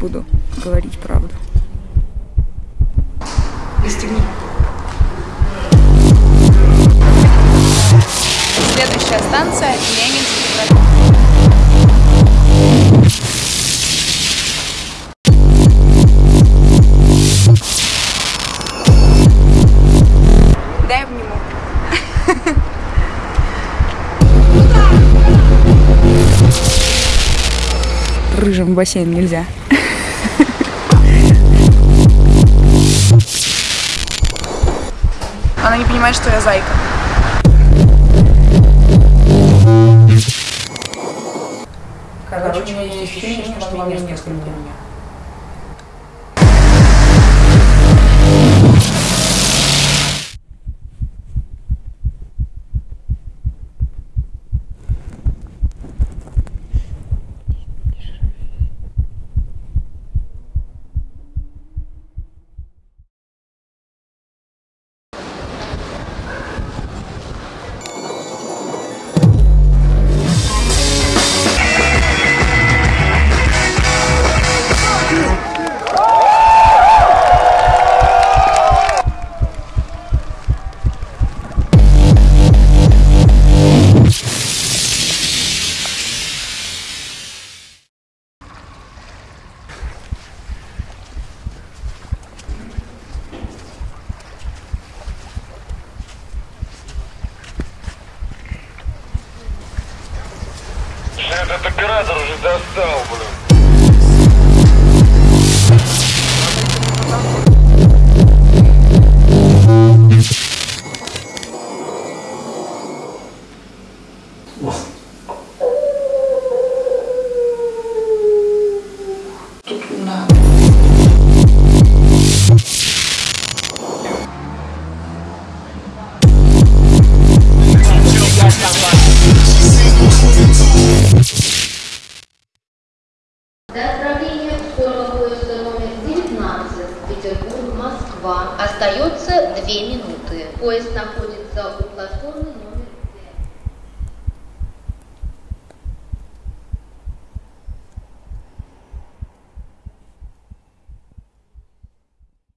буду говорить правду. Пристегни. Следующая станция Ленинский проспект. Рыжим в бассейн нельзя. Она не понимает, что я зайка. Короче, у меня есть ощущение, что во мне несколько меня. Этот оператор уже достал, блин. 19 Петербург-Москва остается 2 минуты. Поезд находится у платформы